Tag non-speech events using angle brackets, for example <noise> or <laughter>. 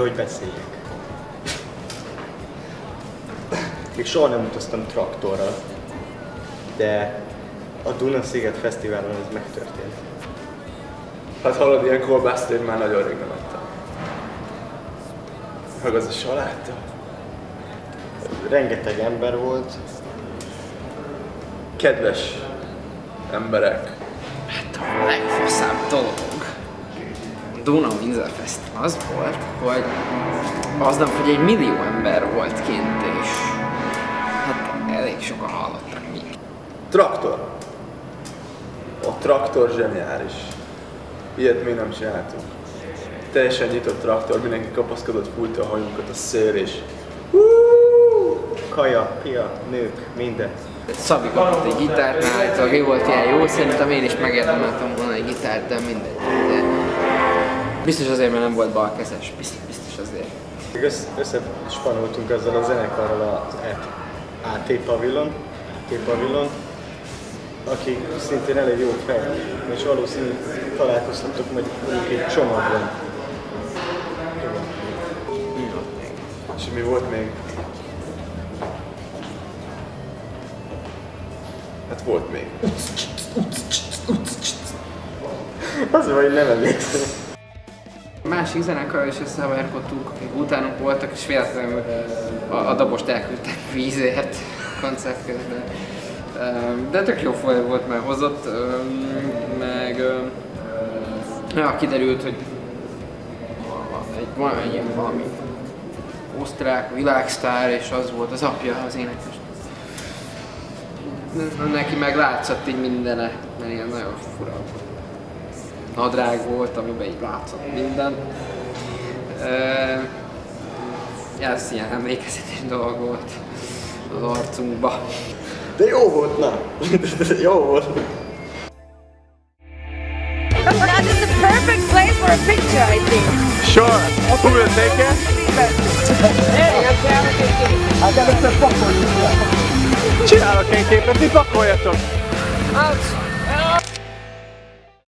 hogy beszéljek. Még soha nem utaztam traktorral, de a Duna-sziget Fesztiválon ez megtörtént. Hát hallod, ilyen kolbászt én már nagyon rég nem ettem. Meg az a saláta. Rengeteg ember volt, Kedves emberek. Hát a legfaszább dolog Duna Windsor Festival az volt, hogy aznap, hogy egy millió ember volt kint, és hát elég sokan hallottak mi. Traktor. A traktor zseniális. Ilyet még nem csináltunk. Teljesen nyitott traktor, mindenki kapaszkodott, fújta a hajunkat a szél és kaja, pia, nők, minden. Szabi kapott egy gitárt, állítólag ő volt ilyen jó, szerintem én is megérdemeltem volna egy gitárt, de mindegy. De biztos azért, mert nem volt balkezes, biztos, biztos azért. Még össze, összespanoltunk azzal a zenekarral az AT Pavillon, AT Pavillon, akik szintén elég jó fej, és valószínűleg találkoztattok majd mondjuk egy csomagban. Mi volt még? És mi volt még? Hát volt még. Az vagy nem emlékszem. Másik zenekarral is összehaverkodtunk, akik utánunk voltak, és véletlenül a, a dabost elküldtek vízért <laughs> koncert közben. De tök jó foly volt, mert hozott, meg ja, kiderült, hogy egy, van egy valami osztrák világsztár, és az volt az apja az énekes. Neki meg látszott így mindene, mert ilyen nagyon fura nadrág volt, amiben így látszott minden. Uh, ez ilyen emlékezetes dolog volt az arcunkba. De jó volt, na! jó volt. Now this is the perfect place for a picture, I think. Sure. Who will take it? Csinálok egy képet, ti pakoljatok! Hát,